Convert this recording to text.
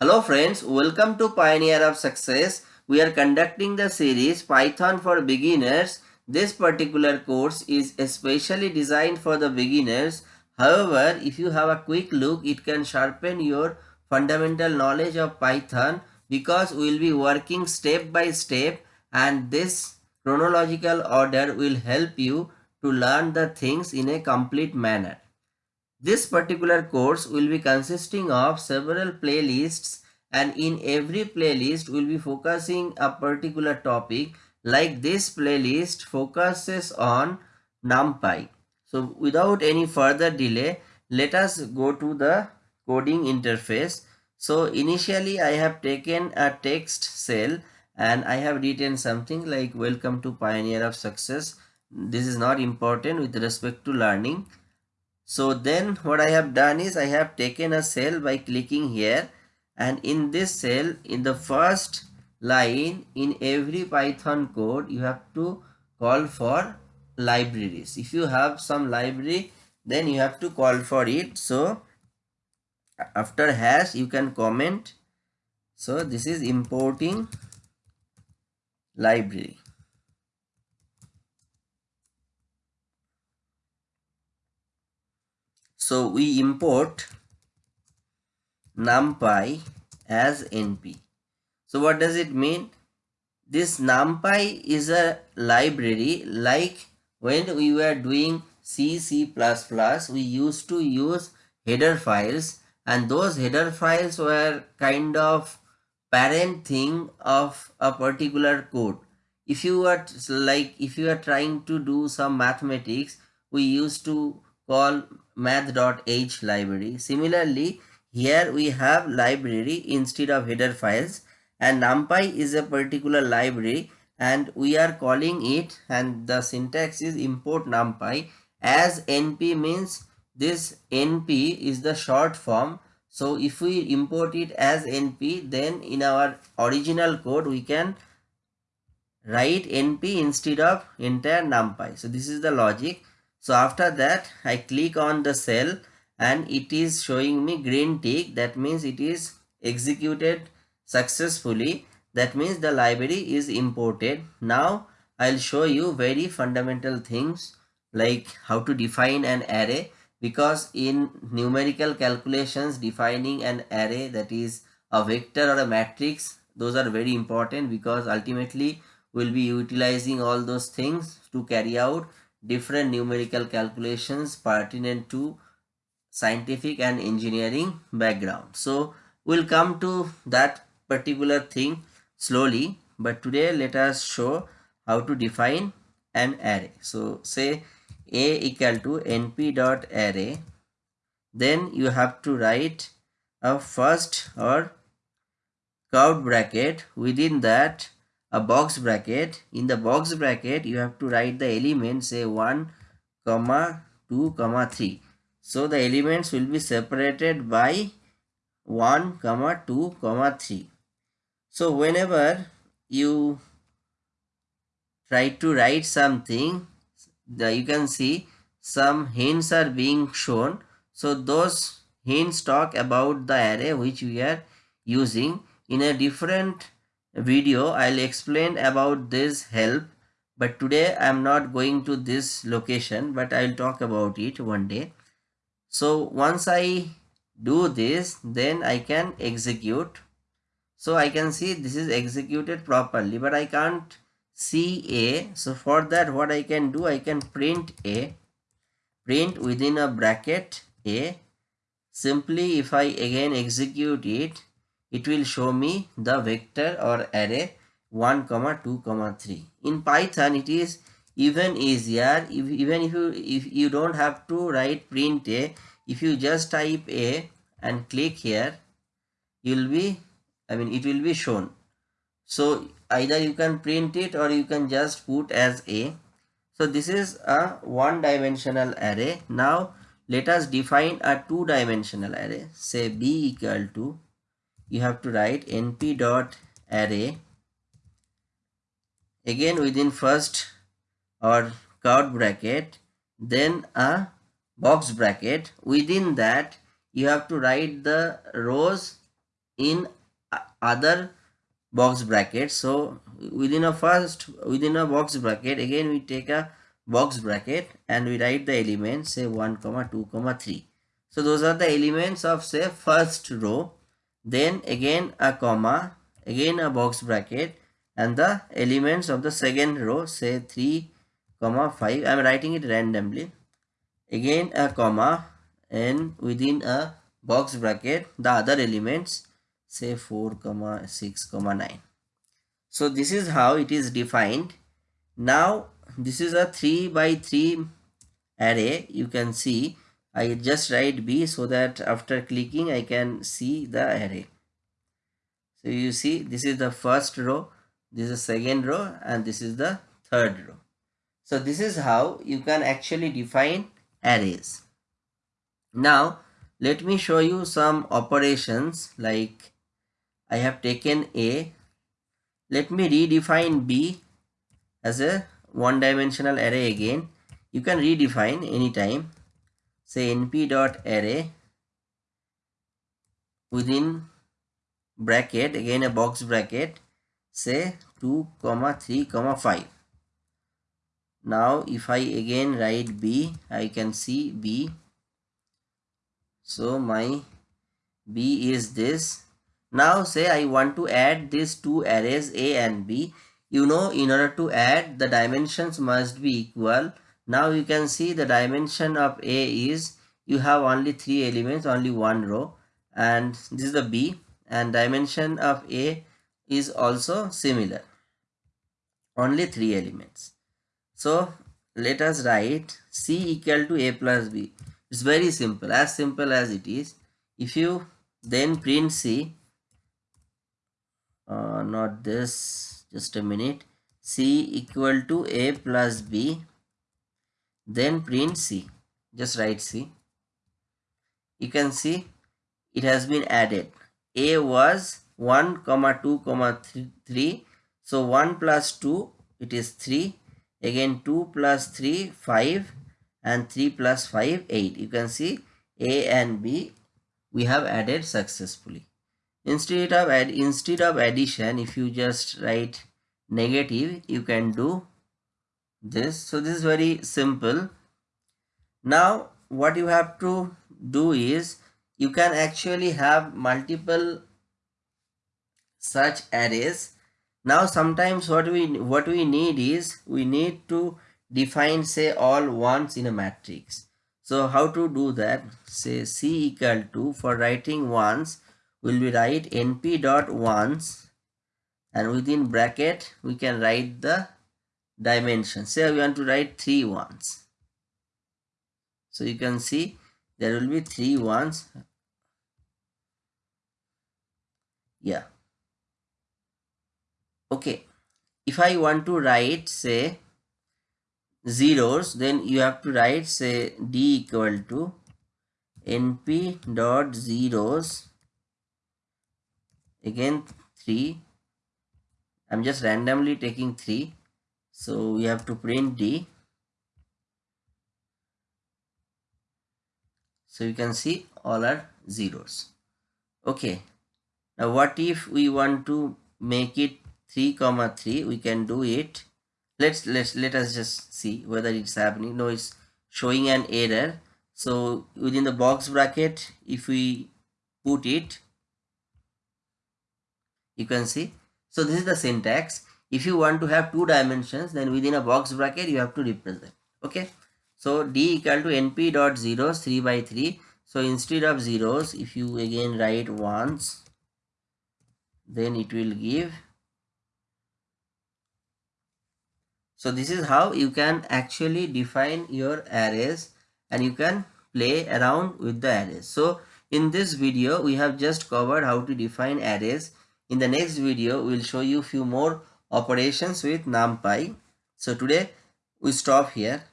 Hello friends, welcome to Pioneer of Success. We are conducting the series Python for Beginners. This particular course is especially designed for the beginners. However, if you have a quick look, it can sharpen your fundamental knowledge of Python because we will be working step by step and this chronological order will help you to learn the things in a complete manner. This particular course will be consisting of several playlists and in every playlist we'll be focusing a particular topic like this playlist focuses on NumPy. So without any further delay, let us go to the coding interface. So initially I have taken a text cell and I have written something like welcome to Pioneer of Success. This is not important with respect to learning so then what I have done is I have taken a cell by clicking here and in this cell in the first line in every Python code you have to call for libraries. If you have some library then you have to call for it. So after hash you can comment. So this is importing library. So we import numpy as np. So what does it mean? This numpy is a library like when we were doing C, C++, we used to use header files and those header files were kind of parent thing of a particular code. If you are like, if you are trying to do some mathematics, we used to call math.h library. Similarly, here we have library instead of header files. And numpy is a particular library and we are calling it and the syntax is import numpy. As np means this np is the short form. So if we import it as np then in our original code we can write np instead of entire numpy. So this is the logic so after that I click on the cell and it is showing me green tick. That means it is executed successfully. That means the library is imported. Now I'll show you very fundamental things like how to define an array. Because in numerical calculations defining an array that is a vector or a matrix those are very important because ultimately we'll be utilizing all those things to carry out different numerical calculations pertinent to scientific and engineering background. So we'll come to that particular thing slowly but today let us show how to define an array. So say a equal to np dot array then you have to write a first or curved bracket within that a box bracket. In the box bracket you have to write the elements say 1 comma 2 comma 3 so the elements will be separated by 1 comma 2 comma 3 so whenever you try to write something you can see some hints are being shown. So those hints talk about the array which we are using in a different video I'll explain about this help but today I'm not going to this location but I'll talk about it one day. So once I do this then I can execute. So I can see this is executed properly but I can't see A. So for that what I can do I can print A. Print within a bracket A. Simply if I again execute it it will show me the vector or array 1 comma 2 comma 3 in python it is even easier. If, even if you if you don't have to write print a if you just type a and click here you'll be i mean it will be shown. So either you can print it or you can just put as a. So this is a one dimensional array. Now let us define a two dimensional array. Say b equal to you have to write np dot array again within first or curved bracket then a box bracket. Within that you have to write the rows in other box bracket. So within a first within a box bracket again we take a box bracket and we write the elements say 1 comma 2 comma 3 so those are the elements of say first row then again a comma again a box bracket and the elements of the second row say 3 comma 5 i am writing it randomly. Again a comma and within a box bracket the other elements say 4 comma 6 comma 9 so this is how it is defined. Now this is a 3 by 3 array. You can see I just write B so that after clicking I can see the array. So you see this is the first row this is the second row and this is the third row. So this is how you can actually define arrays. Now let me show you some operations like I have taken A. Let me redefine B as a one dimensional array again. You can redefine anytime say np dot array within bracket again a box bracket say 2 comma 3 comma 5 now if i again write b i can see b. So my b is this. Now say i want to add these two arrays a and b. You know in order to add the dimensions must be equal now you can see the dimension of a is you have only three elements only one row and this is the b. And dimension of a is also similar. Only three elements. So let us write c equal to a plus b. It's very simple as simple as it is. If you then print c uh, not this just a minute. C equal to a plus b then print c. Just write c. You can see it has been added. A was 1 comma 2 comma 3 so 1 plus 2 it is 3 again 2 plus 3 5 and 3 plus 5 8 you can see a and b we have added successfully. Instead of add instead of addition if you just write negative you can do this so this is very simple. Now what you have to do is you can actually have multiple such arrays. Now sometimes what we what we need is we need to define say all ones in a matrix. So how to do that? Say c equal to for writing ones will be write np dot ones and within bracket we can write the dimension. Say we want to write three ones. So you can see there will be three ones. Yeah. Okay. If i want to write say zeros then you have to write say d equal to np dot zeros again 3 I'm just randomly taking 3 so we have to print D. So you can see all are zeros. Okay. Now what if we want to make it 3 comma 3 we can do it. Let's let's let us just see whether it's happening. No it's showing an error. So within the box bracket if we put it you can see. So this is the syntax if you want to have two dimensions then within a box bracket you have to represent. Okay? So d equal to np dot zeros 3 by 3 so instead of zeros if you again write ones then it will give. So this is how you can actually define your arrays and you can play around with the arrays. So in this video we have just covered how to define arrays. In the next video, we'll show you few more operations with NumPy. So today we stop here.